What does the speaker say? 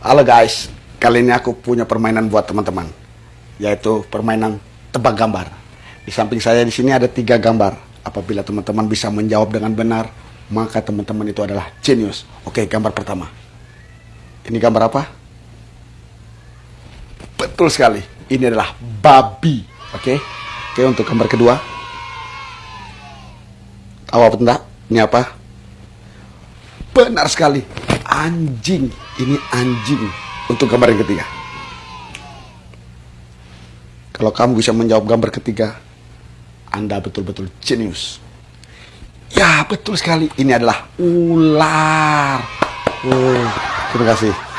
Halo guys, kali ini aku punya permainan buat teman-teman, yaitu permainan tebak gambar. Di samping saya di sini ada tiga gambar. Apabila teman-teman bisa menjawab dengan benar, maka teman-teman itu adalah genius. Oke, gambar pertama. Ini gambar apa? Betul sekali. Ini adalah babi. Oke. Oke, untuk gambar kedua. Tahu apa enggak? Ini apa? Benar sekali. Anjing. Ini anjing. Untuk gambar yang ketiga. Kalau kamu bisa menjawab gambar ketiga, Anda betul-betul jenius. Ya, betul sekali. Ini adalah ular. Oh, terima kasih.